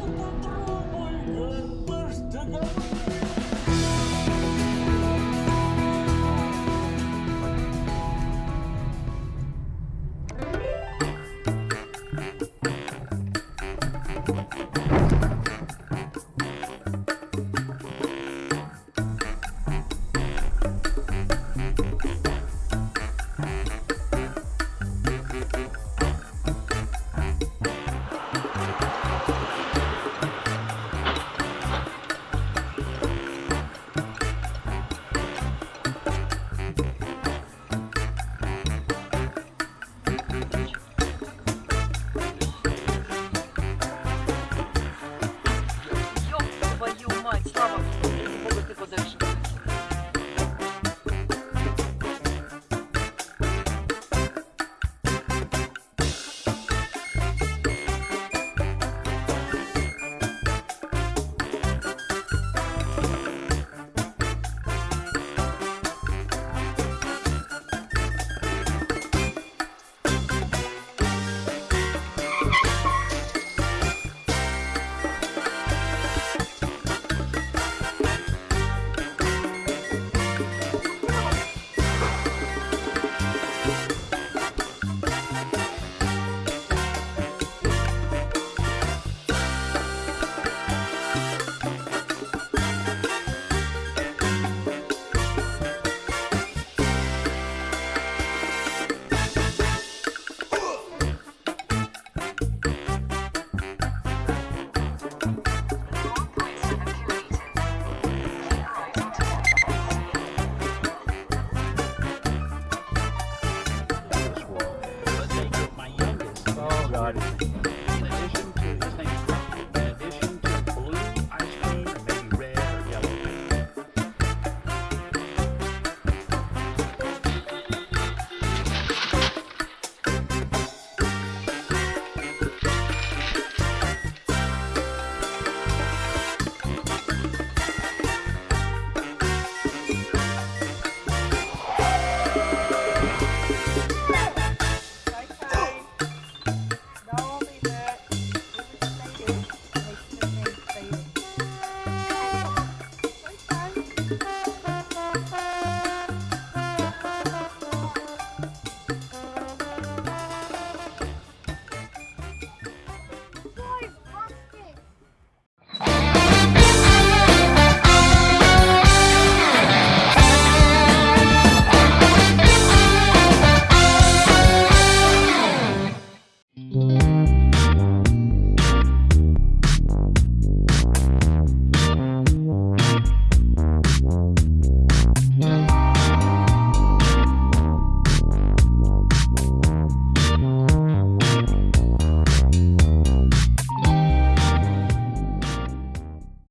Только попробуй, э, горбаш, договор.